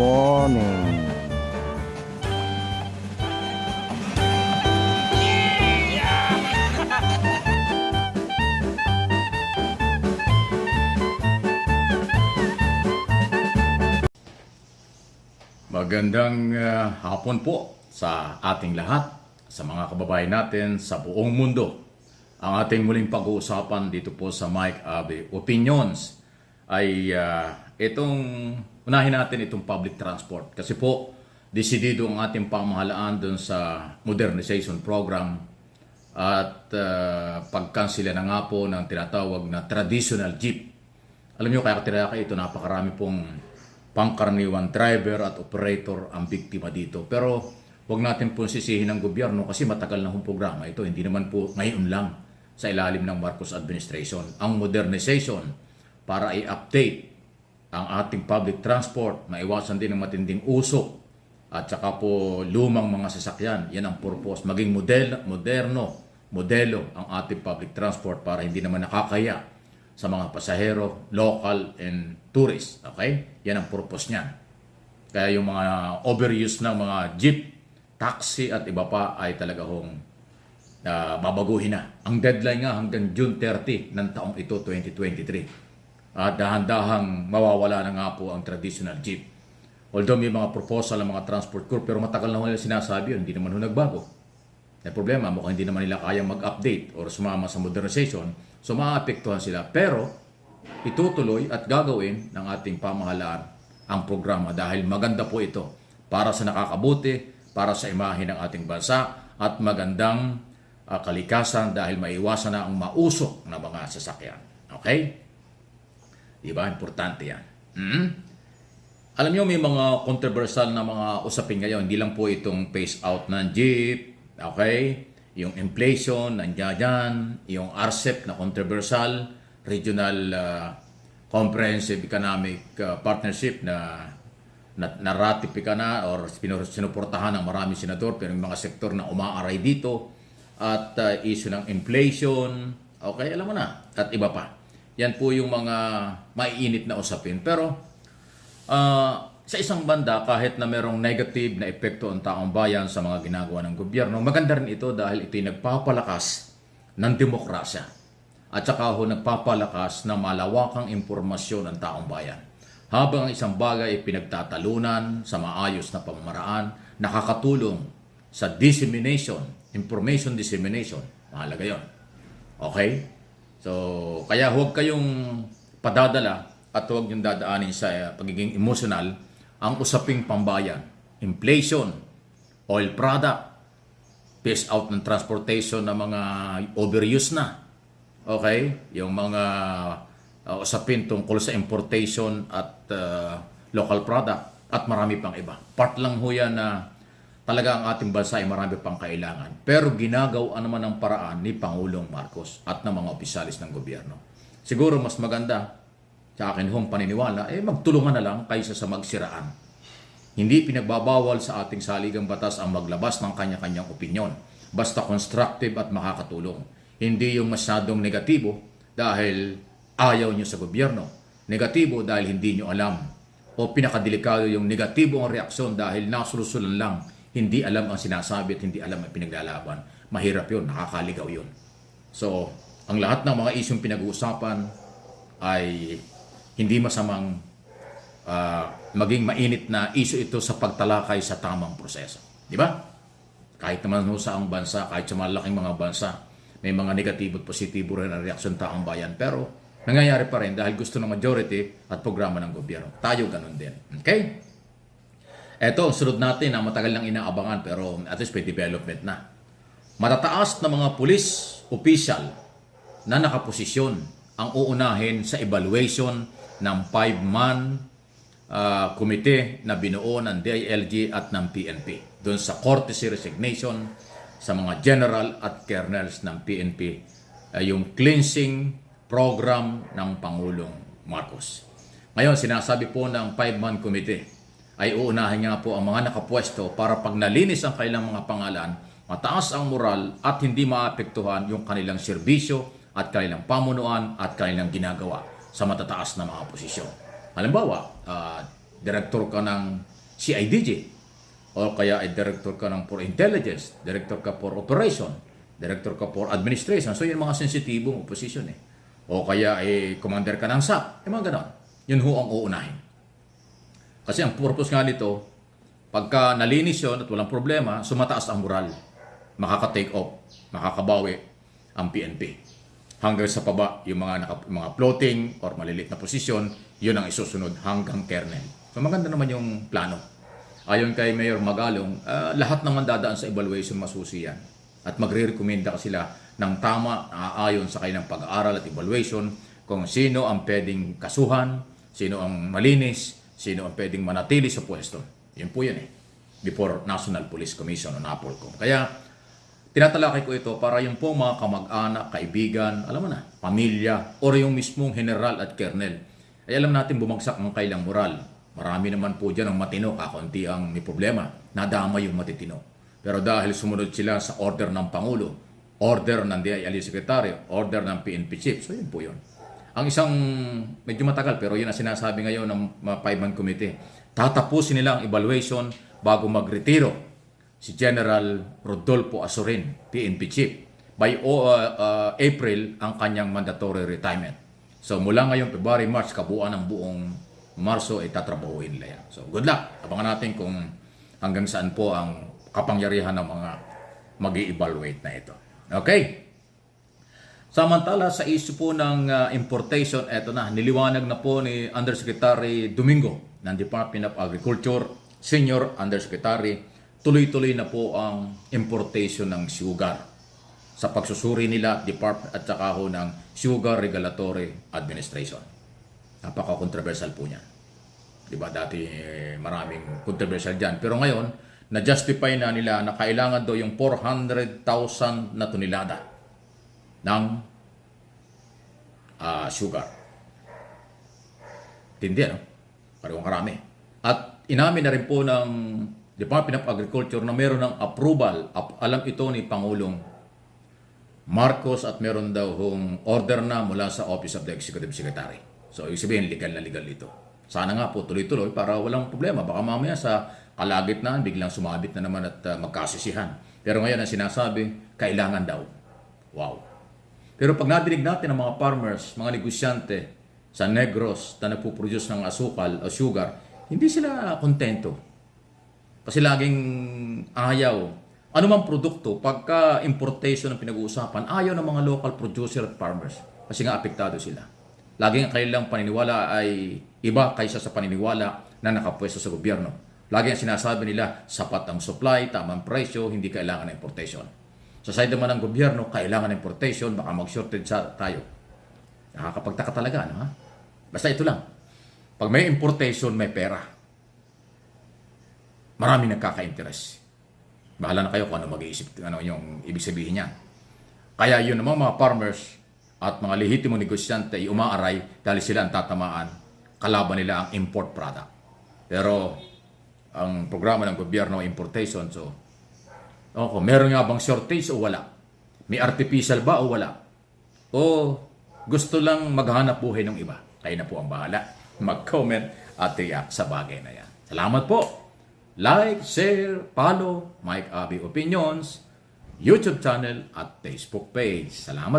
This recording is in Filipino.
morning. Magandang ah, hapon po sa ating lahat, sa mga kababayan natin sa buong mundo. Ang ating muling pag-uusapan dito po sa Mike Abe Opinions ay ah, itong, unahin natin itong public transport. Kasi po, desidido ang ating pamahalaan dun sa modernization program at uh, pagkansila na nga po ng tinatawag na traditional jeep. Alam nyo, kaya tinaka ito, napakarami pong pangkaraniwan driver at operator ang biktima dito. Pero wag natin po sisihin ng gobyerno kasi matagal na hong programa ito. Hindi naman po ngayon lang sa ilalim ng Marcos administration. Ang modernization para i-update ang ating public transport, maiwasan din ang matinding usok at saka po lumang mga sasakyan. Yan ang purpose. Maging model, moderno, modelo ang ating public transport para hindi naman nakakaya sa mga pasahero, local and tourist. Okay? Yan ang purpose niyan. Kaya yung mga overuse ng mga jeep, taxi at iba pa ay talaga hong uh, babaguhin na. Ang deadline nga hanggang June 30 ng taong ito, 2023. At dahan-dahang mawawala na nga po ang traditional jeep. Although may mga proposal ng mga transport group, pero matagal na ho nila sinasabi yun, hindi naman ho nagbago. May problema, mukhang hindi naman nila kayang mag-update or sumama sa modernization, so maapektuhan sila. Pero itutuloy at gagawin ng ating pamahalaan ang programa dahil maganda po ito para sa nakakabuti, para sa imahe ng ating bansa at magandang uh, kalikasan dahil maiwasan na ang mausok na mga sasakyan. Okay? Di ba? Importante yan. Hmm? Alam niyo may mga controversial na mga usapin ngayon. Hindi lang po itong phase out ng jeep, okay? Yung inflation, nandiyan dyan. Yung RCEP na controversial, Regional uh, Comprehensive Economic uh, Partnership na na, na-ratify na or sinuportahan ng marami senador pero yung mga sektor na umaaray dito at uh, issue ng inflation, okay, alam mo na, at iba pa. Yan po yung mga maiinit na usapin. Pero uh, sa isang banda, kahit na merong negative na epekto ang taong bayan sa mga ginagawa ng gobyerno, maganda rin ito dahil ito'y nagpapalakas ng demokrasya. At saka ho nagpapalakas ng malawakang impormasyon ng taong bayan. Habang ang isang bagay ay pinagtatalunan sa maayos na pamamaraan, nakakatulong sa dissemination, information dissemination. Mahalaga yon. Okay? So, kaya huwag kayong padadala at huwag yung dadaanin sa uh, pagiging emotional ang usaping pambayan. Inflation, oil product, phase out ng transportation ng mga overuse na. Okay? Yung mga uh, usapin tungkol sa importation at uh, local product at marami pang iba. Part lang ho yan na talaga ang ating bansa ay marami pang kailangan. Pero ginagawa naman ang paraan ni Pangulong Marcos at ng mga opisyalis ng gobyerno. Siguro mas maganda sa akin hong paniniwala, eh magtulungan na lang kaysa sa magsiraan. Hindi pinagbabawal sa ating saligang batas ang maglabas ng kanya-kanyang opinyon. Basta constructive at makakatulong. Hindi yung masyadong negatibo dahil ayaw nyo sa gobyerno. Negatibo dahil hindi nyo alam. O pinakadelikado yung negatibo ang reaksyon dahil nasulusulan lang hindi alam ang sinasabi at hindi alam ang pinaglalaban. Mahirap yun, nakakaligaw yun. So, ang lahat ng mga isyong pinag-uusapan ay hindi masamang uh, maging mainit na isyo ito sa pagtalakay sa tamang proseso. Di ba? Kahit naman sa ang bansa, kahit sa malaking mga bansa, may mga negatibo at positibo rin ang reaksyon taong bayan. Pero nangyayari pa rin dahil gusto ng majority at programa ng gobyerno. Tayo ganun din. Okay? Ito, sunod natin na matagal nang inaabangan pero at least may development na. Matataas na mga pulis official na nakaposisyon ang uunahin sa evaluation ng five-man uh, komite na binuo ng DILG at ng PNP doon sa courtesy resignation sa mga general at colonels ng PNP uh, yung cleansing program ng Pangulong Marcos. Ngayon, sinasabi po ng five-man committee ay uunahin nga po ang mga nakapwesto para pag nalinis ang kanilang mga pangalan, mataas ang moral at hindi maapektuhan yung kanilang serbisyo at kanilang pamunuan at kanilang ginagawa sa matataas na mga posisyon. Halimbawa, uh, direktor ka ng CIDG, o kaya ay director ka ng for intelligence, director ka for operation, director ka for administration. So, yun mga sensitibong position eh. O kaya ay commander ka ng SAP. Yung mga ganon. Yun ho ang uunahin. Kasi ang purpose nga nito, pagka nalinis yun at walang problema, sumataas ang moral. Makaka-take off, makakabawi ang PNP. Hanggang sa paba, yung mga, naka, mga floating or malilit na posisyon, yun ang isusunod hanggang kernel. So maganda naman yung plano. Ayon kay Mayor Magalong, ah, lahat naman dadaan sa evaluation masusi yan. At magre-recommenda sila ng tama ah, ayon sa kanilang pag-aaral at evaluation kung sino ang pwedeng kasuhan, sino ang malinis, sino ang pwedeng manatili sa pwesto. Yun po yan eh. Before National Police Commission o NAPOLCOM. Kaya tinatalakay ko ito para yung po mga kamag-anak, kaibigan, alam mo na, pamilya, or yung mismong general at kernel. Ay alam natin bumagsak ang kailang moral. Marami naman po dyan ang matino, kakunti ang may problema. Nadama yung matitino. Pero dahil sumunod sila sa order ng Pangulo, order ng DILE Secretary, order ng PNP Chief, so yun po yun. Ang isang, medyo matagal, pero yun ang sinasabi ngayon ng five-man committee. Tatapusin nila ang evaluation bago magretiro si General Rodolfo Asorin, PNP Chief. By uh, uh, April, ang kanyang mandatory retirement. So mula ngayon, February, March, kabuuan ng buong Marso ay tatrabahuin nila yan. So good luck. Abangan natin kung hanggang saan po ang kapangyarihan ng mga mag evaluate na ito. Okay? Samantala sa issue po ng uh, importation, eto na, niliwanag na po ni Undersecretary Domingo ng Department of Agriculture, Senior Undersecretary, tuloy-tuloy na po ang importation ng sugar sa pagsusuri nila Department at saka ho ng Sugar Regulatory Administration. Napaka-controversial po niyan. Di ba dati eh, maraming controversial dyan. Pero ngayon, na-justify na nila na kailangan daw yung 400,000 na tonelada ng ah, sugar. Tindi, no? Parang karami. At inamin na rin po ng Department of Agriculture na meron ng approval. Ap- alam ito ni Pangulong Marcos at meron daw hong order na mula sa Office of the Executive Secretary. So, ibig sabihin, legal na legal ito. Sana nga po tuloy-tuloy para walang problema. Baka mamaya sa kalagitnaan, biglang sumabit na naman at uh, magkasisihan. Pero ngayon, ang sinasabi, kailangan daw. Wow. Pero pag nadinig natin ang mga farmers, mga negosyante sa Negros na nagpo-produce ng asukal o sugar, hindi sila kontento. Kasi laging ayaw. Ano mang produkto, pagka importation ang pinag-uusapan, ayaw ng mga local producer at farmers. Kasi nga apektado sila. Laging ang kanilang paniniwala ay iba kaysa sa paniniwala na nakapwesto sa gobyerno. Lagi ang sinasabi nila, sapat ang supply, tamang presyo, hindi kailangan ng importation. Sa side naman ng gobyerno, kailangan ng importation, baka mag-shortage tayo. Nakakapagtaka talaga, no? Ha? Basta ito lang. Pag may importation, may pera. Marami nagkaka-interest. Bahala na kayo kung ano mag-iisip, ano yung ibig sabihin niya. Kaya yun naman mga farmers at mga lehitimo negosyante ay umaaray dahil sila ang tatamaan. Kalaban nila ang import product. Pero ang programa ng gobyerno importation. So, okay, meron nga bang shortage o wala? May artificial ba o wala? O gusto lang maghanap buhay ng iba? Kayo na po ang bahala. Mag-comment at react sa bagay na yan. Salamat po! Like, share, follow Mike Abby Opinions, YouTube channel at Facebook page. Salamat